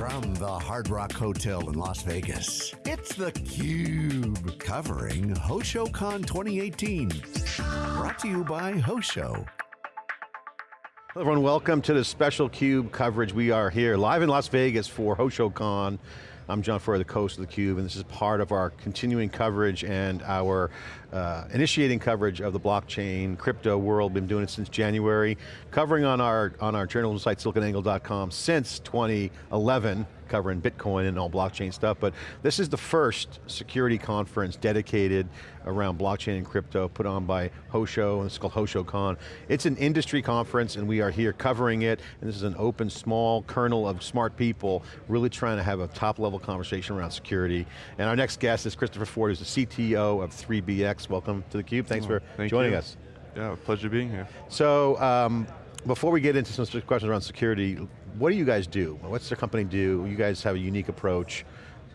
From the Hard Rock Hotel in Las Vegas, it's theCUBE, covering HoshoCon 2018. Brought to you by Hosho. Hello everyone, welcome to the special CUBE coverage. We are here live in Las Vegas for HoshoCon. I'm John Furrier, the host of theCUBE, and this is part of our continuing coverage and our uh, initiating coverage of the blockchain, crypto world. Been doing it since January, covering on our, on our journalism site, siliconangle.com, since 2011 covering Bitcoin and all blockchain stuff, but this is the first security conference dedicated around blockchain and crypto put on by Hosho, and it's called HoshoCon. It's an industry conference and we are here covering it, and this is an open, small kernel of smart people really trying to have a top level conversation around security. And our next guest is Christopher Ford, who's the CTO of 3BX. Welcome to theCUBE, thanks oh, for thank joining you. us. Yeah, pleasure being here. So, um, before we get into some questions around security, what do you guys do? What's the company do? You guys have a unique approach.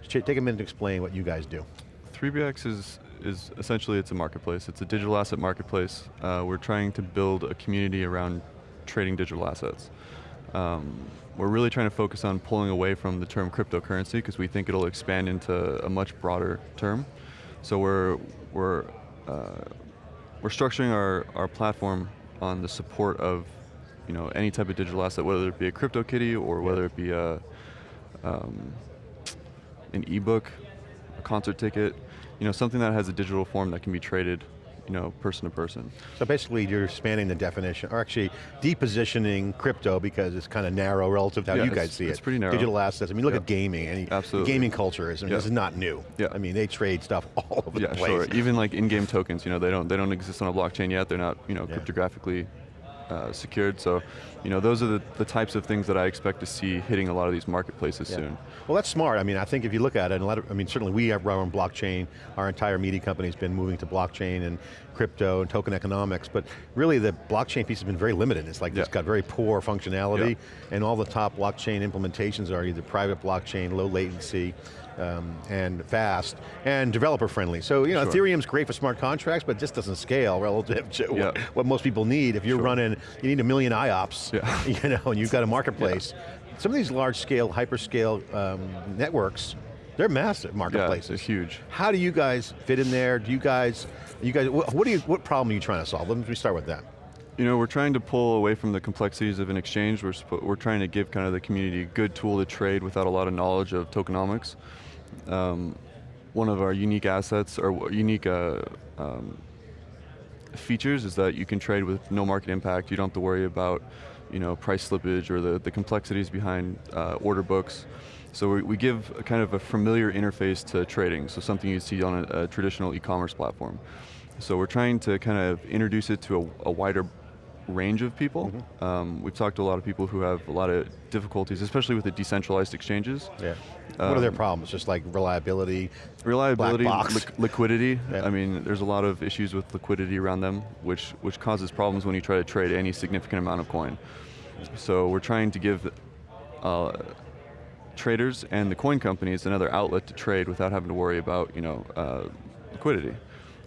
Take a minute to explain what you guys do. 3BX is, is essentially, it's a marketplace. It's a digital asset marketplace. Uh, we're trying to build a community around trading digital assets. Um, we're really trying to focus on pulling away from the term cryptocurrency because we think it'll expand into a much broader term. So we're, we're, uh, we're structuring our, our platform on the support of you know, any type of digital asset, whether it be a CryptoKitty or whether it be a, um, an ebook, a concert ticket, you know, something that has a digital form that can be traded you know, person to person. So basically you're expanding the definition, or actually depositioning crypto because it's kind of narrow relative to how yeah, you guys see it. It's pretty narrow. Digital assets, I mean look at gaming, any Absolutely. gaming culture is, I mean, this is not new. Yeah. I mean, they trade stuff all over yeah, the place. Sure. Even like in-game tokens, you know, they don't, they don't exist on a blockchain yet, they're not, you know, cryptographically uh, secured. So, you know, those are the, the types of things that I expect to see hitting a lot of these marketplaces yeah. soon. Well, that's smart. I mean, I think if you look at it, and a lot of, I mean, certainly we are on blockchain. Our entire media company has been moving to blockchain and crypto and token economics, but really the blockchain piece has been very limited. It's like yeah. it's got very poor functionality, yeah. and all the top blockchain implementations are either private blockchain, low latency, um, and fast, and developer friendly. So, you know, sure. Ethereum's great for smart contracts, but just doesn't scale relative to yeah. what, what, most people need. If you're sure. running, you need a million IOPS, you know, and you've got a marketplace. Some of these large scale, hyperscale um, networks, they're massive marketplaces. Yeah, huge. How do you guys fit in there? Do you guys, you guys, what, do you, what problem are you trying to solve? Let me start with that. You know, we're trying to pull away from the complexities of an exchange. We're, we're trying to give kind of the community a good tool to trade without a lot of knowledge of tokenomics. Um, one of our unique assets, or unique uh, um, features is that you can trade with no market impact. You don't have to worry about you know, price slippage or the, the complexities behind uh, order books. So we, we give a kind of a familiar interface to trading, so something you see on a, a traditional e-commerce platform. So we're trying to kind of introduce it to a, a wider range of people. Mm -hmm. um, we've talked to a lot of people who have a lot of difficulties, especially with the decentralized exchanges. Yeah. Um, what are their um, problems? Just like reliability, reliability, li liquidity. Yeah. I mean, there's a lot of issues with liquidity around them, which which causes problems when you try to trade any significant amount of coin. So we're trying to give uh, traders and the coin companies another outlet to trade without having to worry about you know uh, liquidity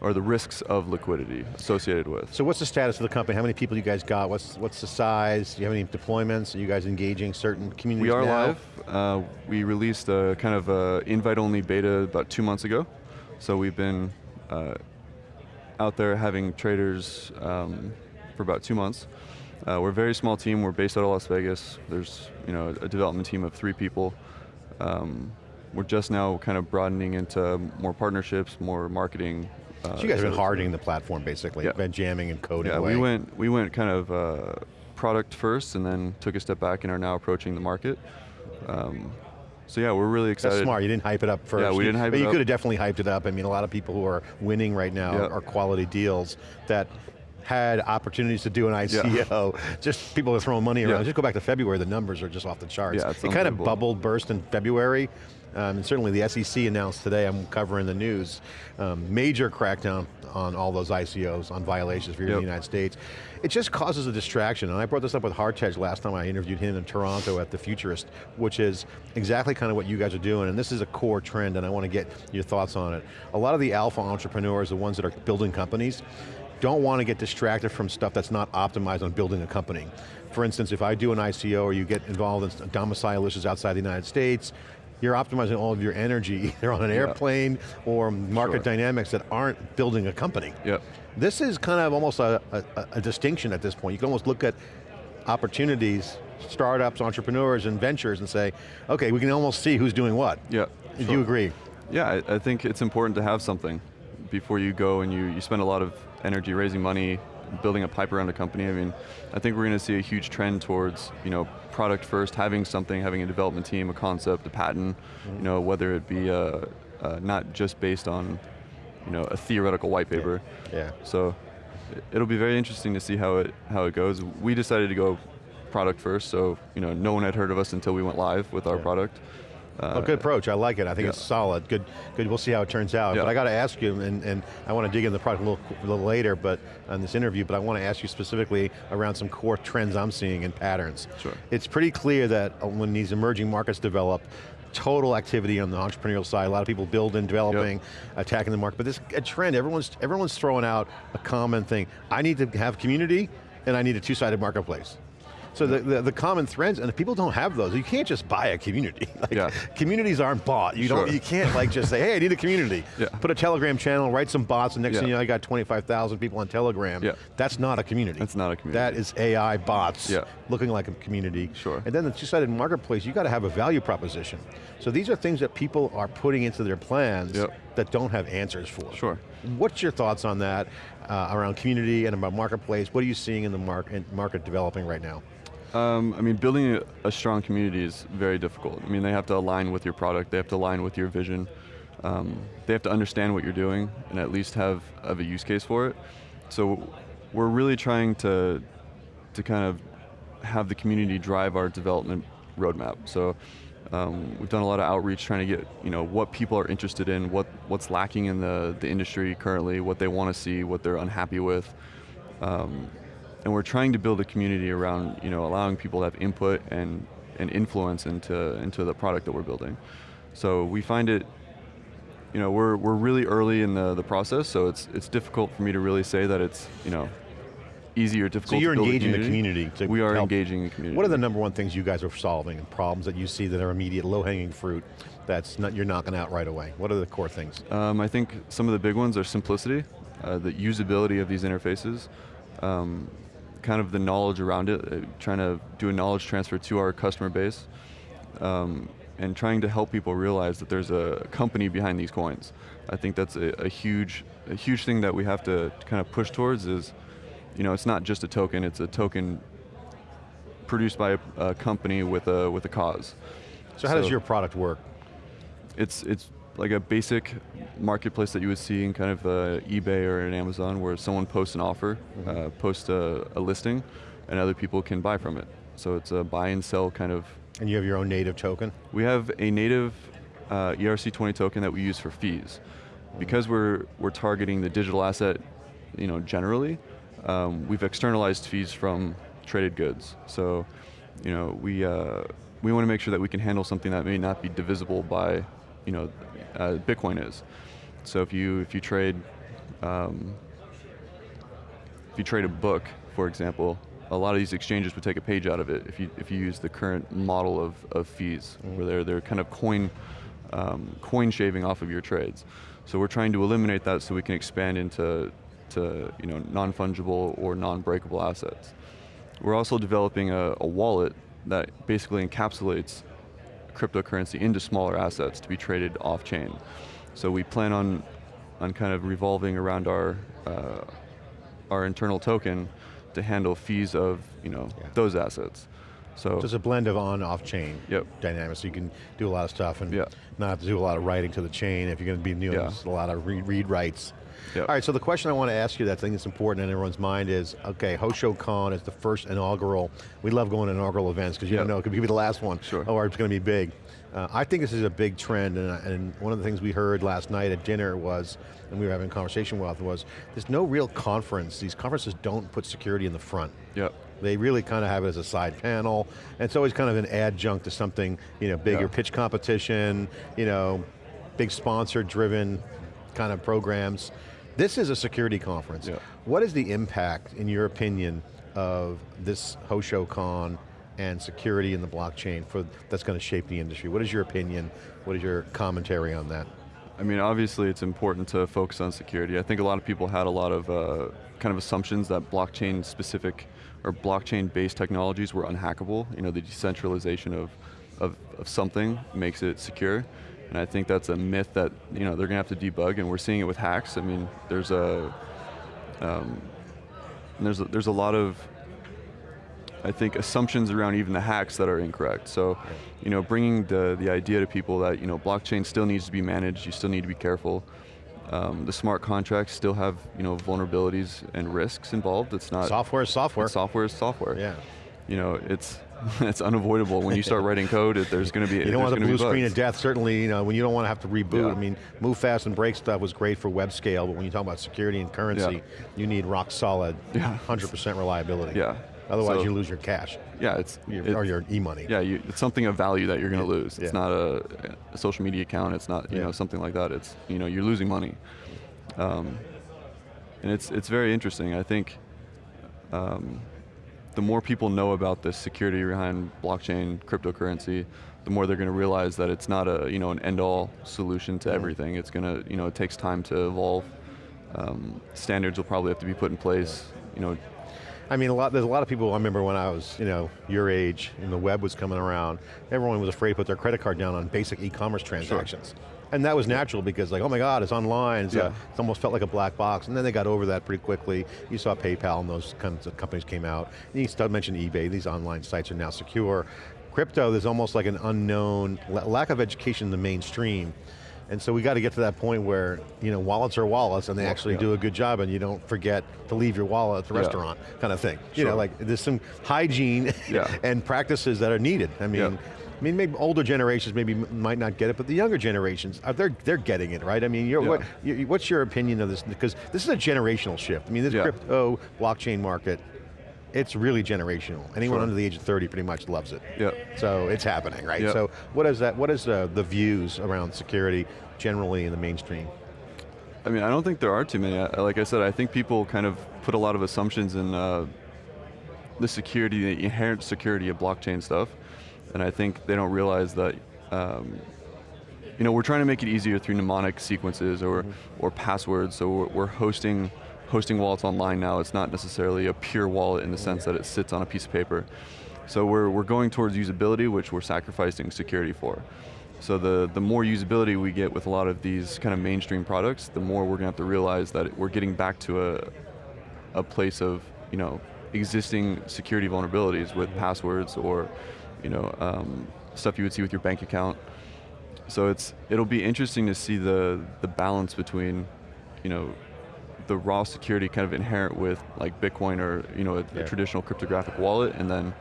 or the risks of liquidity associated with. So what's the status of the company? How many people you guys got? What's what's the size? Do you have any deployments? Are you guys engaging certain communities We are now? live. Uh, we released a kind of a invite-only beta about two months ago. So we've been uh, out there having traders um, for about two months. Uh, we're a very small team. We're based out of Las Vegas. There's you know a development team of three people. Um, we're just now kind of broadening into more partnerships, more marketing, uh, so you guys have been hardening the platform basically, yeah. been jamming and coding Yeah, away. we went, we went kind of uh, product first and then took a step back and are now approaching the market. Um, so yeah, we're really excited. That's smart, you didn't hype it up first. Yeah, we didn't hype but it you up. could have definitely hyped it up. I mean, a lot of people who are winning right now yep. are quality deals that had opportunities to do an ICO. Yeah. Just people are throwing money around. Yeah. Just go back to February, the numbers are just off the charts. Yeah, it kind of bubbled, burst in February. Um, and certainly the SEC announced today, I'm covering the news, um, major crackdown on all those ICOs, on violations for yep. in the United States. It just causes a distraction, and I brought this up with Hartej last time I interviewed him in Toronto at the Futurist, which is exactly kind of what you guys are doing, and this is a core trend, and I want to get your thoughts on it. A lot of the alpha entrepreneurs, the ones that are building companies, don't want to get distracted from stuff that's not optimized on building a company. For instance, if I do an ICO or you get involved in domicile issues outside the United States, you're optimizing all of your energy either on an airplane or market Sure. dynamics that aren't building a company. Yep. This is kind of almost a, a, a distinction at this point. You can almost look at opportunities, startups, entrepreneurs, and ventures and say, okay, we can almost see who's doing what. Yeah. Do sure. you agree? Yeah, I, I think it's important to have something before you go and you, you spend a lot of energy raising money, building a pipe around a company. I mean, I think we're going to see a huge trend towards, you know, product first, having something, having a development team, a concept, a patent, you know, whether it be uh, uh, not just based on, you know, a theoretical white paper. Yeah. So it- it'll be very interesting to see how it how it goes. We decided to go product first, so you know, no one had heard of us until we went live with our Yeah. product. Oh, good approach, I like it. I think yeah. it's solid, good, good. We'll see how it turns out. Yeah. But I got to ask you, and, and I want to dig into the product a little, a little later but on this interview, but I want to ask you specifically around some core trends I'm seeing and patterns. Sure. It's pretty clear that uh, when these emerging markets develop, total activity on the entrepreneurial side, a lot of people building, developing, attacking the market, but this a trend, everyone's, everyone's throwing out a common thing. I need to have community, and I need a two-sided marketplace. So the, the, the common threads, and if people don't have those, you can't just buy a community. Like, Yeah. Communities aren't bought. You don't. Sure. You can't like just say, "Hey, I need a community." Yeah. Put a Telegram channel, write some bots, and next Yeah. thing you know, I got twenty-five thousand people on Telegram. Yeah. That's not a community. That's not a community. That is AI bots Yeah. looking like a community. Sure. And then the two-sided marketplace, you got to have a value proposition. So these are things that people are putting into their plans Yep. that don't have answers for. Sure. What's your thoughts on that uh, around community and about marketplace? What are you seeing in the market, market developing right now? Um, I mean, building a, strong community is very difficult. I mean, they have to align with your product, they have to align with your vision, um, they have to understand what you're doing and at least have, have a use case for it. So we're really trying to, to kind of have the community drive our development roadmap. So um, we've done a lot of outreach trying to get you know what people are interested in, what what's lacking in the, the industry currently, what they want to see, what they're unhappy with. Um, and we're trying to build a community around you know allowing people to have input and, and influence into into the product that we're building. So we find it you know we're, we're really early in the, the process, so it's it's difficult for me to really say that it's you know easy or difficult. So you're to build a engaging the community to we are help- engaging the community. What are the number one things you guys are solving and problems that you see that are immediate, low-hanging fruit that's not, you're knocking out right away? What are the core things? Um, I think some of the big ones are simplicity, uh, the usability of these interfaces, um, kind of the knowledge around it, uh, trying to do a knowledge transfer to our customer base, um, and trying to help people realize that there's a company behind these coins. I think that's a, a huge, a huge thing that we have to kind of push towards is, you know, it's not just a token, it's a token produced by a, a company with a, with a cause. So how does your product work? It's it's like a basic marketplace that you would see in kind of uh, eBay or an Amazon, where someone posts an offer, uh, posts a, a listing, and other people can buy from it. So it's a buy and sell kind of. And you have your own native token? We have a native uh, ERC20 token that we use for fees, because we're we're targeting the digital asset, you know, generally. Um, we've externalized fees from traded goods. So, you know, we uh, we want to make sure that we can handle something that may not be divisible by, you know, uh, Bitcoin is. So if you if you trade, um, if you trade a book, for example, a lot of these exchanges would take a page out of it if you if you use the current model of, of fees, where they're they're kind of coin um, coin shaving off of your trades. So we're trying to eliminate that so we can expand into to you know non fungible or non breakable assets. We're also developing a, a wallet that basically encapsulates cryptocurrency into smaller assets to be traded off chain. So we plan on on kind of revolving around our uh, our internal token to handle fees of you know Yeah. those assets. So So it's a blend of on, off chain Yep. dynamics, so you can do a lot of stuff and Yeah. not have to do a lot of writing to the chain if you're going to be doing Yeah. a lot of read, read writes. Yeah. All right, so the question I want to ask you that I think is important in everyone's mind is, okay, HoshoCon is the first inaugural, we love going to inaugural events because you Yeah. don't know, it could be the last one, Sure. or it's going to be big. Uh, I think this is a big trend, and, and one of the things we heard last night at dinner was, and we were having a conversation with, was there's no real conference, these conferences don't put security in the front. yeah, They really kind of have it as a side panel, and it's always kind of an adjunct to something, you know, bigger pitch competition, you know, big sponsor-driven kind of programs. This is a security conference. Yeah. What is the impact, in your opinion, of this HoshoCon and security in the blockchain for that's going to shape the industry? What is your opinion? What is your commentary on that? I mean, obviously it's important to focus on security. I think a lot of people had a lot of uh, kind of assumptions that blockchain specific or blockchain based technologies were unhackable. You know, the decentralization of, of, of something makes it secure. And I think that's a myth that you know they're going to have to debug, and we're seeing it with hacks. I mean, there's a um, there's a, there's a lot of I think assumptions around even the hacks that are incorrect. So, you know, bringing the the idea to people that you know blockchain still needs to be managed. You still need to be careful. Um, the smart contracts still have you know vulnerabilities and risks involved. It's not software is software. Software is software. Yeah. You know, it's it's unavoidable when you start writing code. There's going to be you don't want the blue screen of death. Certainly, you know when you don't want to have to reboot. Yeah. I mean, move fast and break stuff was great for web scale, but when you talk about security and currency, Yeah. you need rock solid, Yeah. 100% reliability. Yeah. Otherwise, So- you lose your cash Yeah, it's your, it- or your e-money. yeah, you, it's something of value that you're going to lose. It's not a, a social media account. It's not you know something like that. It's you know you're losing money, um, and it's it's very interesting. I think um, the more people know about the security behind blockchain cryptocurrency, the more they're going to realize that it's not a you know an end-all solution to everything. It's going to you know it takes time to evolve. Um, standards will probably have to be put in place. You know, I mean, a lot, there's a lot of people, I remember when I was, you know, your age and the web was coming around, everyone was afraid to put their credit card down on basic e-commerce transactions. And that was natural because like, oh my God, it's online, it's, Yeah. a, it's almost felt like a black box. And then they got over that pretty quickly. You saw PayPal and those kinds of companies came out. And you still mentioned eBay, these online sites are now secure. Crypto, there's almost like an unknown, lack of education in the mainstream. And so we got to get to that point where, you know, wallets are wallets and they actually yeah. do a good job and you don't forget to leave your wallet at the Yeah. restaurant, kind of thing. You know, like there's some hygiene Yeah. and practices that are needed. I mean. I mean, maybe older generations maybe might not get it, but the younger generations, uh, they're they're getting it, right? I mean, Yeah. what, you, what's your opinion of this? Because this is a generational shift. I mean, this Yeah. crypto blockchain market, it's really generational. Anyone Sure. under the age of 30 pretty much loves it. Yeah. So it's happening, right? Yeah. So what is that? What is uh, the views around security generally in the mainstream? I mean, I don't think there are too many. I- Like I said, I think people kind of put a lot of assumptions in uh, the security, the inherent security of blockchain stuff, and I think they don't realize that. Um, you know, we're trying to make it easier through mnemonic sequences or or passwords. So we're, we're hosting hosting wallets online now. It's not necessarily a pure wallet in the sense that it sits on a piece of paper. So we're we're going towards usability, which we're sacrificing security for. So the, the more usability we get with a lot of these kind of mainstream products, the more we're going to have to realize that we're getting back to a, a place of, you know, existing security vulnerabilities with passwords or, you know, um, stuff you would see with your bank account. So it's it'll be interesting to see the the balance between, you know, the raw security kind of inherent with like Bitcoin or you know a, Yeah. a traditional cryptographic wallet, and then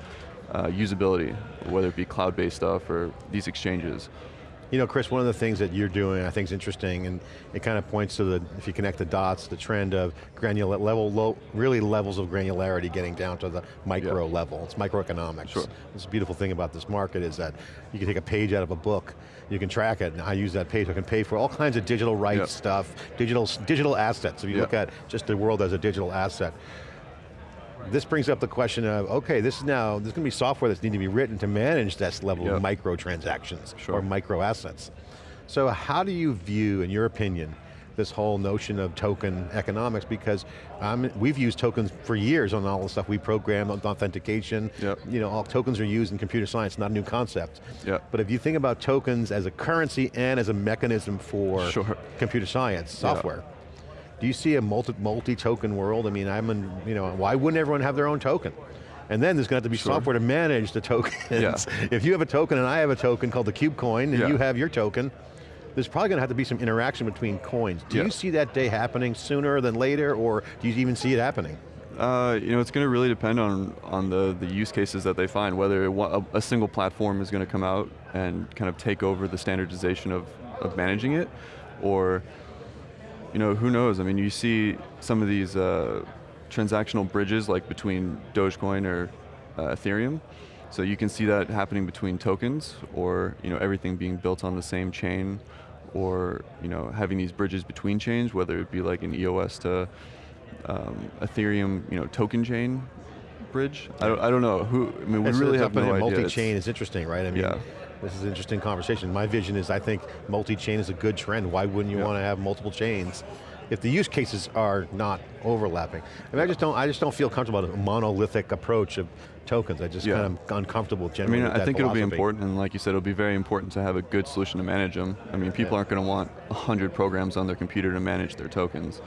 uh, usability, whether it be cloud-based stuff or these exchanges. You know, Chris, one of the things that you're doing I think is interesting, and it kind of points to the, if you connect the dots, the trend of granular level, low, really levels of granularity getting down to the micro Yeah. level. It's microeconomics. Sure. It's a beautiful thing about this market is that you can take a page out of a book, you can track it, and I use that page, I can pay for all kinds of digital rights Yeah. stuff, digital, digital assets. If you Yeah. look at just the world as a digital asset, this brings up the question of, okay, this is now, there's going to be software that's need to be written to manage this level Yeah. of microtransactions Sure. or micro assets. So how do you view, in your opinion, this whole notion of token economics? Because um, we've used tokens for years on all the stuff we program, on authentication. Yep. You know, all tokens are used in computer science, not a new concept. Yep. But if you think about tokens as a currency and as a mechanism for Sure. computer science, software, do you see a multi, multi-token world? I mean, I'm in, you know, why wouldn't everyone have their own token? And then there's going to have to be Sure. software to manage the tokens. Yeah. if you have a token and I have a token called the KubeCoin, and Yeah. you have your token, there's probably going to have to be some interaction between coins. Do Yeah. you see that day happening sooner than later, or do you even see it happening? Uh, you know, it's going to really depend on on the the use cases that they find. Whether a, a single platform is going to come out and kind of take over the standardization of of managing it, or you know, who knows? I mean, you see some of these uh, transactional bridges like between Dogecoin or uh, Ethereum. So you can see that happening between tokens, or you know, everything being built on the same chain, or you know having these bridges between chains, whether it be like an EOS to um, Ethereum, you know, token chain bridge. I don't, I don't know who. I mean, we It's- really have no idea. Multi-chain is interesting, right? I mean, Yeah. This is an interesting conversation. My vision is I think multi-chain is a good trend. Why wouldn't you Yeah. want to have multiple chains if the use cases are not overlapping? I mean, I just don't, I just don't feel comfortable with a monolithic approach of tokens. I just Yeah. kind of uncomfortable I mean, I think it'll be important, and like you said, it'll be very important to have a good solution to manage them. I mean, people Yeah. aren't going to want 100 programs on their computer to manage their tokens.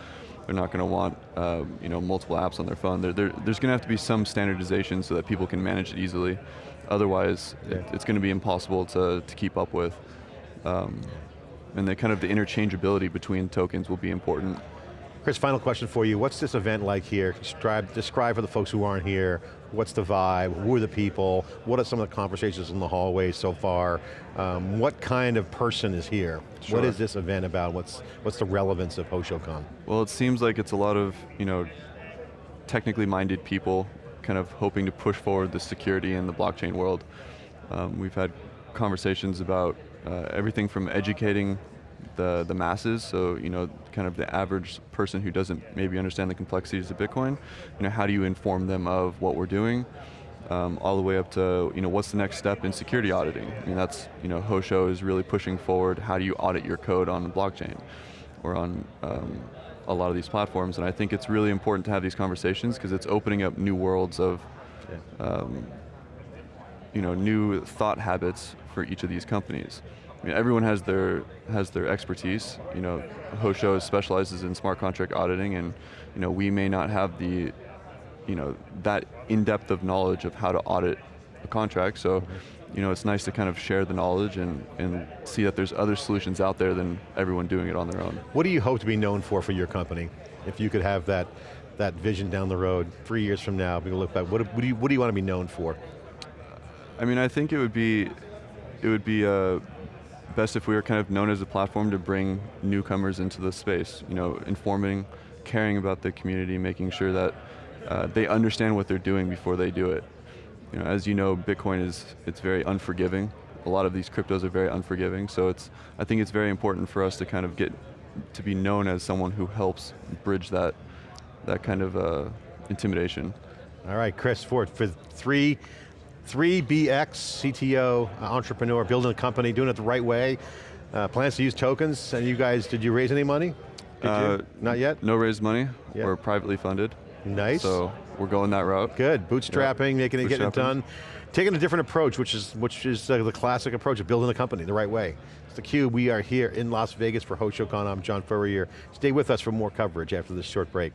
They're not going to want uh, you know, multiple apps on their phone. There, there, there's going to have to be some standardization so that people can manage it easily. Otherwise, it, it's going to be impossible to, to keep up with. Um, and the kind of the interchangeability between tokens will be important. Chris, final question for you. What's this event like here? Describe, describe for the folks who aren't here, what's the vibe, who are the people, what are some of the conversations in the hallways so far? Um, what kind of person is here? What Sure. is this event about? What's, what's the relevance of HoshoCon? Well, it seems like it's a lot of, you know, technically minded people kind of hoping to push forward the security in the blockchain world. Um, we've had conversations about uh, everything from educating the, the masses, so you know, kind of the average person who doesn't maybe understand the complexities of Bitcoin, you know, how do you inform them of what we're doing, um, all the way up to, you know, what's the next step in security auditing? I mean, that's, you know, Hosho is really pushing forward, how do you audit your code on the blockchain? Or on um, a lot of these platforms, and I think it's really important to have these conversations because it's opening up new worlds of, um, you know, new thought habits for each of these companies. I mean, everyone has their has their expertise. You know, Hosho specializes in smart contract auditing, and you know, we may not have the, you know, that in depth of knowledge of how to audit a contract. So, you know, it's nice to kind of share the knowledge and and see that there's other solutions out there than everyone doing it on their own. What do you hope to be known for for your company? If you could have that, that vision down the road, three years from now, people look back, what, what, do you, what do you want to be known for? I mean, I think it would be, it would be uh, best if we were kind of known as a platform to bring newcomers into the space. You know, informing, caring about the community, making sure that uh, they understand what they're doing before they do it. You know, as you know, Bitcoin is it's very unforgiving. A lot of these cryptos are very unforgiving. So it's, I think it's very important for us to kind of get to be known as someone who helps bridge that, that kind of uh, intimidation. All right, Chris Ford, for three, 3BX, CTO, uh, entrepreneur, building a company, doing it the right way, uh, plans to use tokens, and you guys, did you raise any money? Did Uh, you? Not yet? No raised money. Yeah. We're privately funded. Nice. So we're going that route. Good, bootstrapping, making it, getting it done. Taking a different approach, which is which is uh, the classic approach of building a company the right way. It's theCUBE, we are here in Las Vegas for HoshoCon. I'm John Furrier. Stay with us for more coverage after this short break.